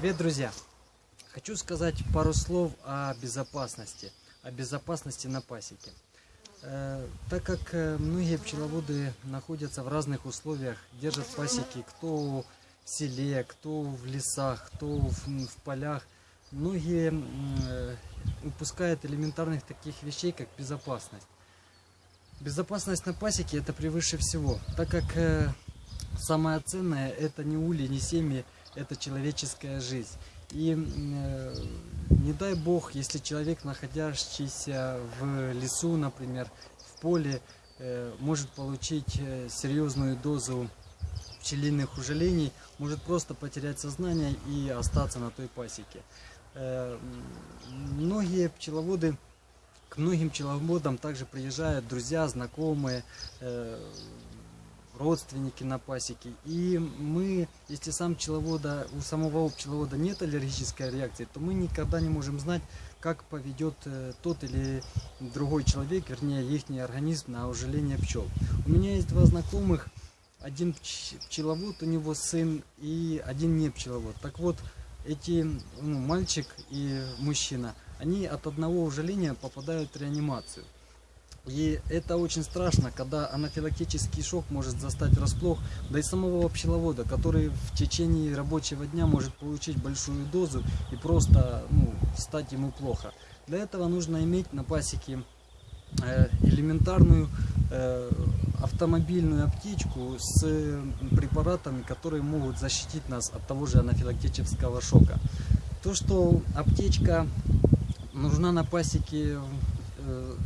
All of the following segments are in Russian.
Привет, друзья! Хочу сказать пару слов о безопасности, о безопасности на пасеке. Э, так как э, многие пчеловоды находятся в разных условиях, держат пасеки, кто в селе, кто в лесах, кто в, полях, многие э, упускают элементарных таких вещей, как безопасность. Безопасность на пасеке это превыше всего, так как самое ценное это не ули, не семьи, это человеческая жизнь. И э, не дай бог, если человек, находящийся в лесу, например, в поле, э, может получить э, серьезную дозу пчелиных ужалений, может просто потерять сознание и остаться на той пасеке. Многие пчеловоды, к многим пчеловодам также приезжают друзья, знакомые, родственники на пасеке. И мы, если сам пчеловода, у самого пчеловода нет аллергической реакции, то мы никогда не можем знать, как поведет э, тот или другой человек, вернее, их организм на ужаление пчел. У меня есть два знакомых, один пчеловод, у него сын, и один не пчеловод. Так вот, эти ну, мальчик и мужчина, они от одного ужаления попадают в реанимацию. И это очень страшно, когда анафилактический шок может застать врасплох, да и самого пчеловода, который в течение рабочего дня может получить большую дозу и просто ну, стать ему плохо. Для этого нужно иметь на пасеке э, элементарную э, автомобильную аптечку с препаратами, которые могут защитить нас от того же анафилактического шока. То, что аптечка нужна на пасеке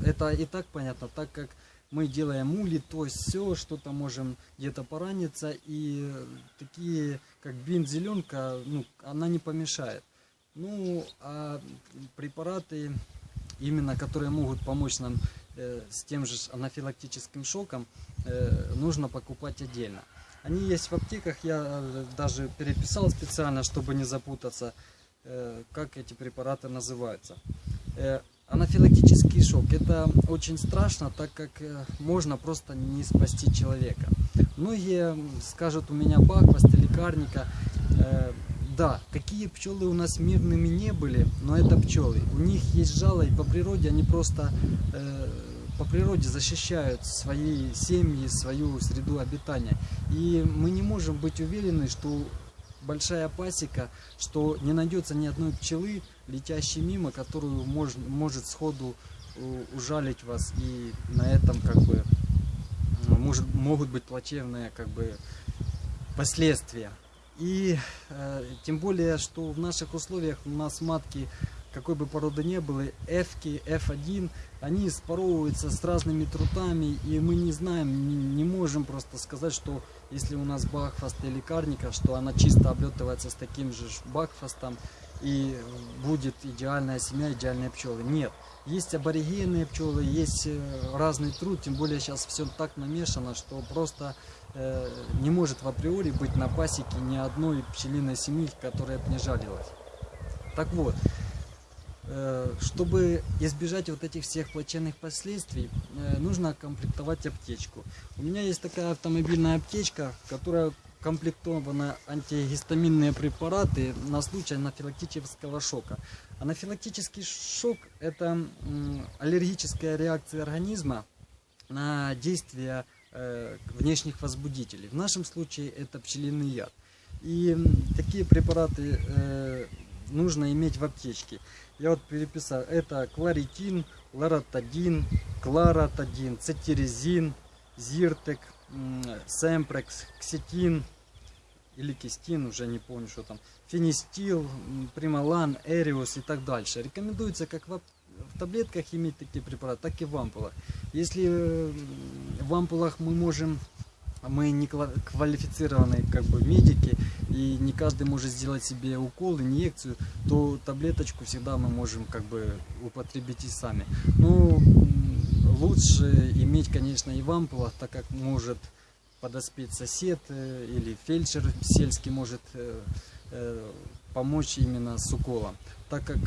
это и так понятно, так как мы делаем ули, то есть все, что-то можем где-то пораниться, и такие, как бензеленка, ну, она не помешает. Ну, а препараты, именно которые могут помочь нам э, с тем же анафилактическим шоком, э, нужно покупать отдельно. Они есть в аптеках, я э, даже переписал специально, чтобы не запутаться, э, как эти препараты называются. Анафилактический шок – это очень страшно, так как э, можно просто не спасти человека. Многие скажут, у меня баквост или карника. Э, да, какие пчелы у нас мирными не были, но это пчелы. У них есть жало, и по природе они просто э, по природе защищают свои семьи, свою среду обитания. И мы не можем быть уверены, что большая пасека, что не найдется ни одной пчелы, летящей мимо, которую мож, может сходу э, ужалить вас. И на этом как бы может, могут быть плачевные как бы последствия. И э, тем более, что в наших условиях у нас матки какой бы породы не было, F, F1, они споровываются с разными трутами, и мы не знаем, не, не можем просто сказать, что если у нас бакфаст или карника, что она чисто облетывается с таким же бакфастом, и будет идеальная семья, идеальные пчелы. Нет. Есть аборигенные пчелы, есть э, разный труд, тем более сейчас все так намешано, что просто э, не может в априори быть на пасеке ни одной пчелиной семьи, которая бы не жалилась. Так вот, чтобы избежать вот этих всех плачевных последствий, э, нужно комплектовать аптечку. У меня есть такая автомобильная аптечка, которая комплектована антигистаминные препараты на случай анафилактического шока. Анафилактический шок – это аллергическая реакция организма на действие э, внешних возбудителей. В нашем случае это пчелиный яд. И такие препараты нужно иметь в аптечке. Я вот переписал. Это кларитин, ларатадин, кларатадин, цитиризин, зиртек, семпрекс, ксетин или кистин, уже не помню, что там, фенистил, прималан, эриус и так дальше. Рекомендуется как в, в таблетках иметь такие препараты, так и в ампулах. Если в ампулах мы можем мы не квалифицированные как бы медики, и не каждый может сделать себе укол, инъекцию, то таблеточку всегда мы можем как бы употребить и сами. Но лучше иметь, конечно, и в ампулах, так как может подоспеть сосед э, или фельдшер сельский может э, э, помочь именно с уколом, так как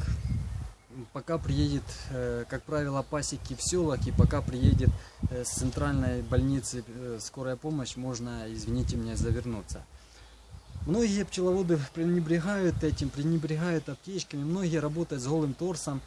пока приедет, э, как правило, пасеки в селах, и пока приедет э, с центральной больницы э, скорая помощь, можно, извините меня, завернуться. Многие пчеловоды пренебрегают этим, пренебрегают аптечками, многие работают с голым торсом.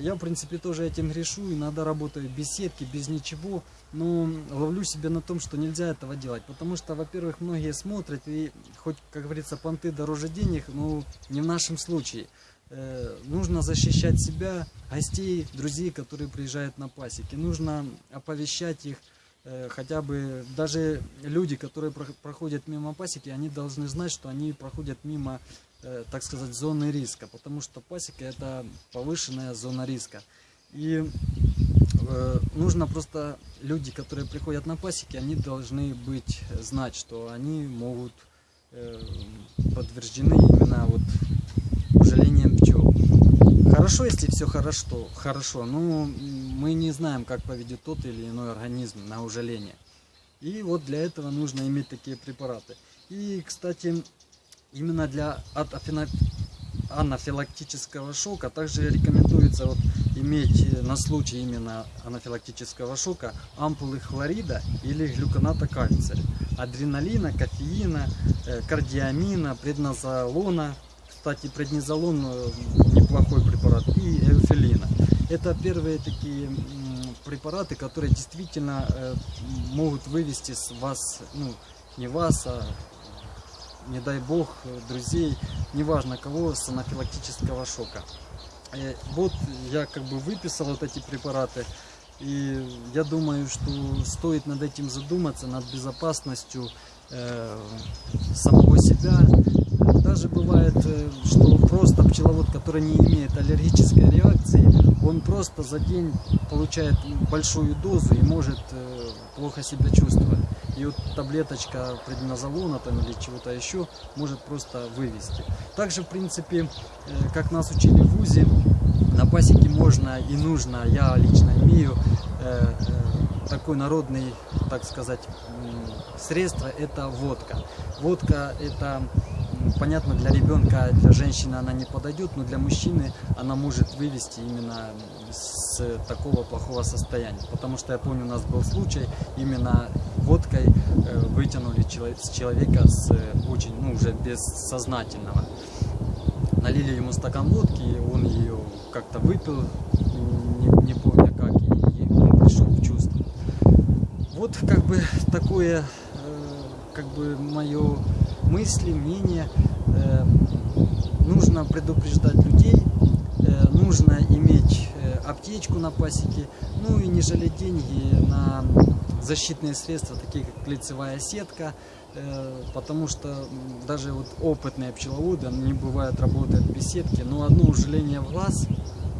Я, в принципе, тоже этим грешу, иногда работаю без сетки, без ничего, но ловлю себя на том, что нельзя этого делать, потому что, во-первых, многие смотрят, и хоть, как говорится, понты дороже денег, но не в нашем случае. Э, Нужно защищать себя, гостей, друзей, которые приезжают на пасеки. Нужно оповещать их, э, хотя бы даже люди, которые про- проходят мимо пасеки, они должны знать, что они проходят мимо, э, так сказать, зоны риска, потому что пасека это повышенная зона риска. И нужно просто люди, которые приходят на пасеки, они должны быть знать, что они могут подтверждены именно вот ужалением пчел. Хорошо, если все хорошо, хорошо, но мы не знаем, как поведет тот или иной организм на ужаление. И вот для этого нужно иметь такие препараты. И, кстати, именно для от анафилактического шока также рекомендуется вот иметь э, на случай именно анафилактического шока ампулы хлорида или глюконата кальция, адреналина, кофеина, э, кардиамина, преднозолона, кстати, преднизолон э, неплохой препарат, и эуфилина. Это первые такие препараты, которые действительно э, могут вывести с вас, ну, не вас, а не дай бог, э, друзей, неважно кого, с анафилактического шока. Вот я как бы выписал вот эти препараты, и я думаю, что стоит над этим задуматься, над безопасностью э, самого себя. Даже бывает, э, что просто пчеловод, который не имеет аллергической реакции, он просто за день получает большую дозу и может э, плохо себя чувствовать. И вот таблеточка преднизолона там или чего-то еще может просто вывести. Также, в принципе, э, как нас учили в ВУЗе, на пасеке можно и нужно, я лично имею такой народный, так сказать, средство, это водка. Водка это, м, понятно, для ребенка, для женщины она не подойдет, но для мужчины она может вывести именно с такого плохого состояния. Потому что я помню, у нас был случай, именно водкой э, вытянули с человека с э, очень, ну, уже бессознательного налили ему стакан водки, он ее как-то выпил, не, не помню как, и, и он пришел в чувство. Вот как бы такое, э, как бы мое мысли, мнение. Э, нужно предупреждать людей, э, нужно иметь э, аптечку на пасеке, ну и не жалеть деньги на защитные средства, такие как лицевая сетка, э, потому что даже вот опытные пчеловоды, они бывают работают без сетки, но одно ужаление в глаз,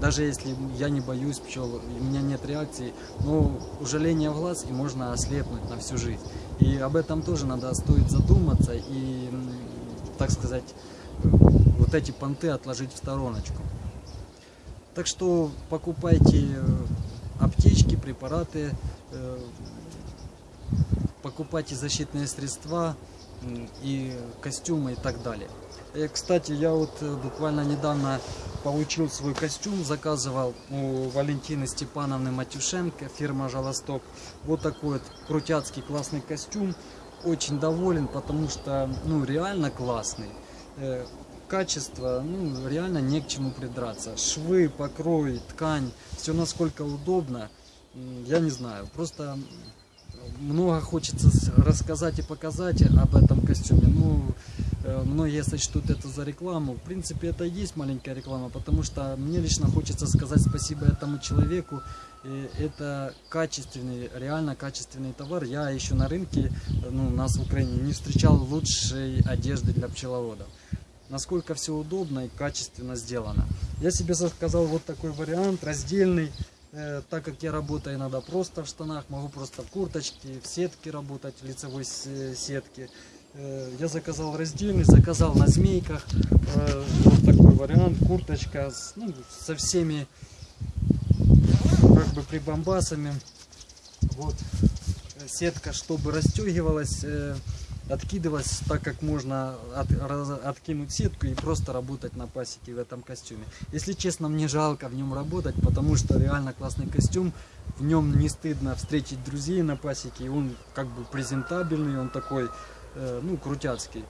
даже если я не боюсь пчел, у меня нет реакции, но ужаление в глаз и можно ослепнуть на всю жизнь. И об этом тоже надо стоит задуматься и, так сказать, вот эти понты отложить в стороночку. Так что покупайте э, аптечки, препараты, э, покупайте защитные средства и костюмы и так далее. Э, Кстати, я вот э, буквально недавно получил свой костюм, заказывал у Валентины Степановны Матюшенко, фирма Жалосток. Вот такой вот крутяцкий классный костюм. Очень доволен, потому что, ну, реально классный. Э, Качество, ну, реально не к чему придраться. Швы, покрой, ткань, все насколько удобно. Я не знаю, просто много хочется рассказать и показать об этом костюме. Ну, многие сочтут это за рекламу. В принципе, это и есть маленькая реклама, потому что мне лично хочется сказать спасибо этому человеку. И это качественный, реально качественный товар. Я еще на рынке, э, ну, нас в Украине, не встречал лучшей одежды для пчеловодов. Насколько все удобно и качественно сделано. Я себе заказал вот такой вариант, раздельный. Э, так как я работаю иногда просто в штанах, могу просто в курточке, в сетке работать, в лицевой э, сетке. Э, Я заказал раздельный, заказал на змейках. Э, Вот такой вариант, курточка с- ну, со всеми как бы прибамбасами. Вот сетка, чтобы расстегивалась, э, откидывалась так, как можно от- раз- откинуть сетку и просто работать на пасеке в этом костюме. Если честно, мне жалко в нем работать, потому что реально классный костюм. В нем не стыдно встретить друзей на пасеке, он как бы презентабельный, он такой, ну, крутяцкий.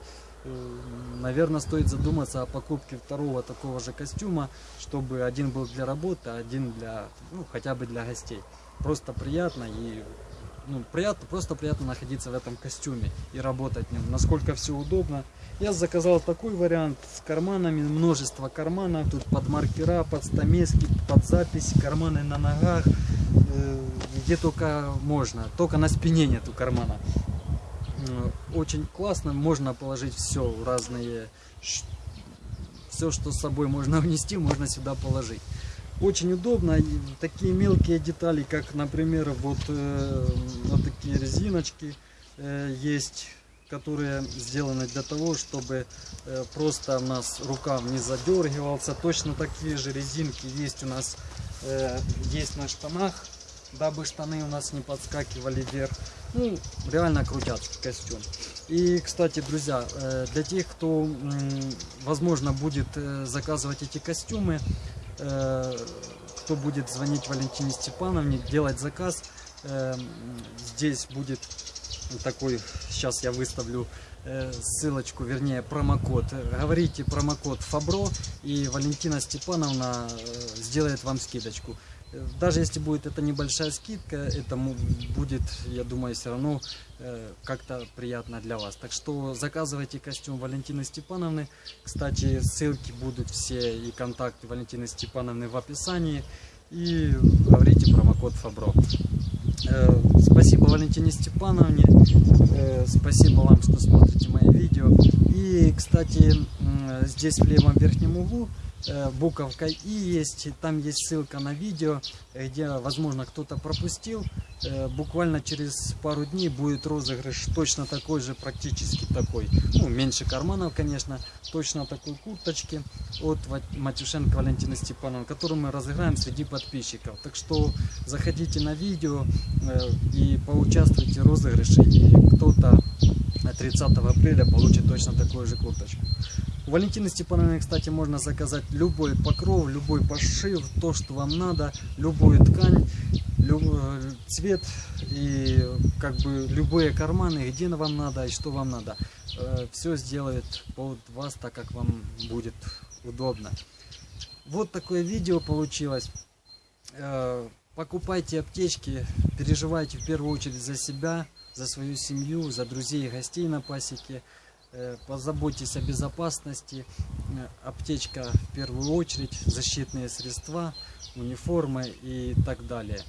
наверное, стоит задуматься о покупке второго такого же костюма, чтобы один был для работы, а один для, ну, хотя бы для гостей. Просто приятно и ну, приятно, просто приятно находиться в этом костюме и работать в нем. Насколько все удобно. Я заказал такой вариант с карманами, множество карманов. Тут под маркера, под стамески, под запись, карманы на ногах, э, где только можно. Только на спине нету кармана. Э, очень классно, можно положить все, разные, все, что с собой можно внести, можно сюда положить очень удобно. Такие мелкие детали, как, например, вот, э, вот такие резиночки э, есть, которые сделаны для того, чтобы просто у нас рукав не задергивался. Точно такие же резинки есть у нас есть на штанах, дабы штаны у нас не подскакивали вверх. Ну, реально крутят костюм. И, кстати, друзья, э, для тех, кто, возможно, будет э, заказывать эти костюмы, Э, кто будет звонить Валентине Степановне, делать заказ. Здесь будет такой, сейчас я выставлю ссылочку, вернее промокод. Говорите промокод Фабро и Валентина Степановна сделает вам скидочку. Даже если будет это небольшая скидка, это будет, я думаю, все равно э, как-то приятно для вас. Так что заказывайте костюм Валентины Степановны. Кстати, ссылки будут все и контакты Валентины Степановны в описании. И говорите промокод Фабро. Э, спасибо Валентине Степановне. Э, спасибо вам, что смотрите мои видео. И, кстати, здесь в левом верхнем углу Э, буковка И есть, там есть ссылка на видео, где, возможно, кто-то пропустил. Э, буквально через пару дней будет розыгрыш точно такой же, практически такой. Ну, меньше карманов, конечно, точно такой курточки от Матюшенко Валентины Степановны, которую мы разыграем среди подписчиков. Так что заходите на видео э, и поучаствуйте в розыгрыше, и кто-то 30 апреля получит точно такую же курточку. У Валентины Степановны, кстати, можно заказать любой покров, любой пошив, то, что вам надо, любую ткань, любой э, цвет и как бы любые карманы, где вам надо и что вам надо. Э, Все сделает под вас так, как вам будет удобно. Вот такое видео получилось. Э, покупайте аптечки, переживайте в первую очередь за себя, за свою семью, за друзей и гостей на пасеке. Э, позаботьтесь о безопасности, э, аптечка в первую очередь, защитные средства, униформы и так далее,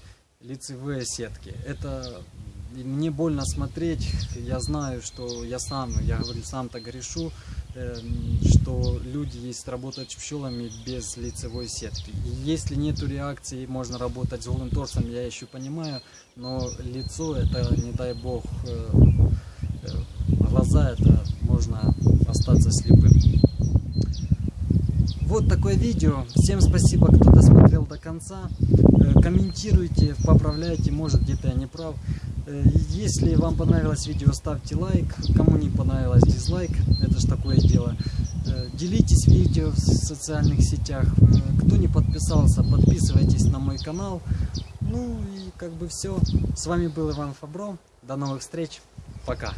лицевые сетки. Это мне больно смотреть, я знаю, что я сам, я говорю, сам-то грешу, э, что люди есть работать пчелами без лицевой сетки. И если нету реакции, можно работать с голым торсом, я еще понимаю, но лицо это, не дай бог, глаза это можно остаться слепым. Вот такое видео. Всем спасибо, кто досмотрел до конца. Э, комментируйте, поправляйте, может где-то я не прав. Э, если вам понравилось видео, ставьте лайк. Кому не понравилось, дизлайк. Это ж такое дело. Э, делитесь видео в социальных сетях. Кто не подписался, подписывайтесь на мой канал. Ну и как бы все. С вами был Иван Фабро. До новых встреч. Пока.